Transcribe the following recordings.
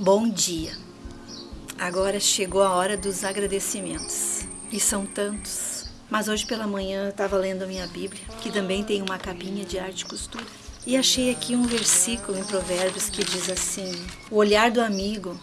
Bom dia. Agora chegou a hora dos agradecimentos. E são tantos. Mas hoje pela manhã eu estava lendo a minha Bíblia, que também tem uma capinha de arte e costura. E achei aqui um versículo em Provérbios que diz assim: O olhar do amigo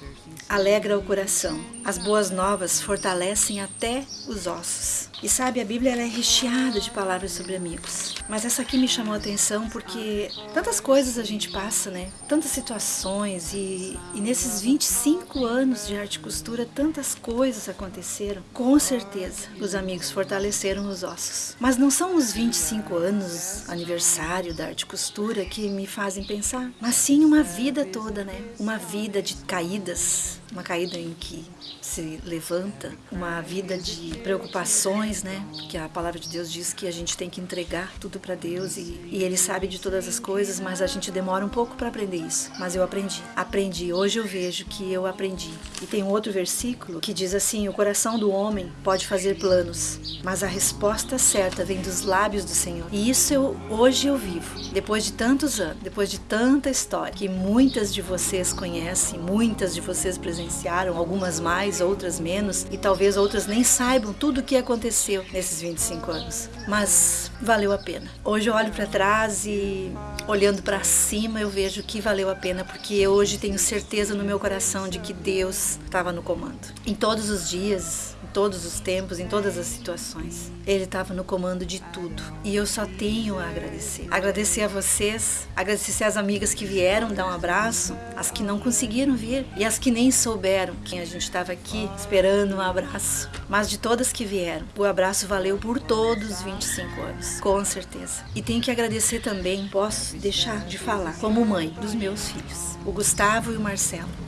alegra o coração, as boas novas fortalecem até os ossos. E sabe, a Bíblia é recheada de palavras sobre amigos. Mas essa aqui me chamou a atenção porque tantas coisas a gente passa, né? Tantas situações e, e nesses 25 anos de arte e costura, tantas coisas aconteceram. Com certeza, os amigos fortaleceram os ossos. Mas não são os 25 anos, aniversário da arte e costura, que me fazem pensar, mas sim uma vida toda, né? Uma vida de caídas, uma caída em que se levanta, uma vida de preocupações, né? Porque a palavra de Deus diz que a gente tem que entregar tudo para Deus e, e, Ele sabe de todas as coisas, mas a gente demora um pouco para aprender isso. Mas eu aprendi, aprendi. Hoje eu vejo que eu aprendi. E tem um outro versículo que diz assim: O coração do homem pode fazer planos, mas a resposta certa vem dos lábios do Senhor. E isso eu hoje eu vivo, depois de tantos anos, depois de tanta história que muitas de vocês conhecem, muitas de vocês presenciaram, algumas mais, outras menos, e talvez outras nem saibam tudo o que aconteceu nesses 25 anos. Mas valeu a pena. Hoje eu olho para trás e olhando para cima eu vejo que valeu a pena porque hoje tenho certeza no meu coração de que Deus estava no comando. Em todos os dias, em todos os tempos, em todas as situações, Ele estava no comando de tudo. E eu só tenho a agradecer. Agradecer a vocês, agradecer às amigas que vieram dar um abraço, as que não conseguiram vir e as que nem souberam que a gente estava aqui esperando um abraço. Mas de todas que vieram, o abraço valeu por todos os 25 anos, com certeza. E tenho que agradecer também, posso deixar de falar, como mãe dos meus filhos, o Gustavo e o Marcelo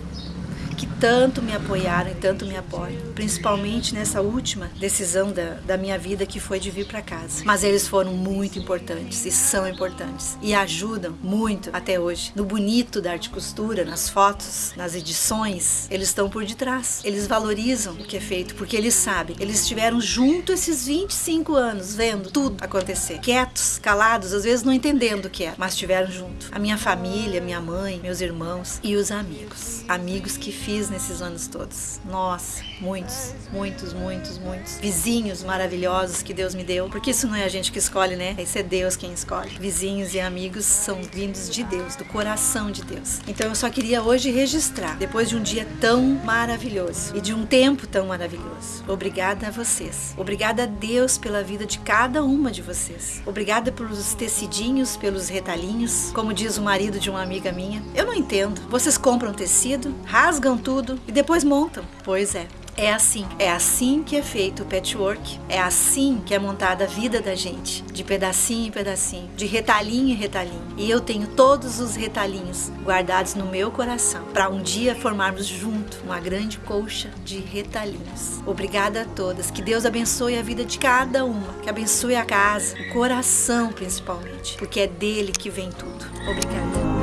que tanto me apoiaram e tanto me apoiam, principalmente nessa última decisão da, da minha vida que foi de vir para casa. Mas eles foram muito importantes e são importantes e ajudam muito até hoje no bonito da arte costura, nas fotos, nas edições. Eles estão por detrás. Eles valorizam o que é feito porque eles sabem. Eles estiveram junto esses 25 anos, vendo tudo acontecer, quietos, calados, às vezes não entendendo o que é, mas estiveram junto. A minha família, minha mãe, meus irmãos e os amigos. Amigos que fiz nesses anos todos. Nossa, muitos, muitos, muitos, muitos. Vizinhos maravilhosos que Deus me deu, porque isso não é a gente que escolhe, né? Isso é Deus quem escolhe. Vizinhos e amigos são vindos de Deus, do coração de Deus. Então eu só queria hoje registrar, depois de um dia tão maravilhoso e de um tempo tão maravilhoso. Obrigada a vocês. Obrigada a Deus pela vida de cada uma de vocês. Obrigada pelos tecidinhos, pelos retalhinhos, como diz o marido de uma amiga minha. Eu não entendo. Vocês compram tecido, rasgam tudo e depois montam. Pois é. É assim, é assim que é feito o patchwork, é assim que é montada a vida da gente, de pedacinho em pedacinho, de retalhinho em retalhinho. E eu tenho todos os retalhinhos guardados no meu coração para um dia formarmos junto uma grande colcha de retalhinhos. Obrigada a todas, que Deus abençoe a vida de cada uma, que abençoe a casa, o coração principalmente, porque é dele que vem tudo. Obrigada.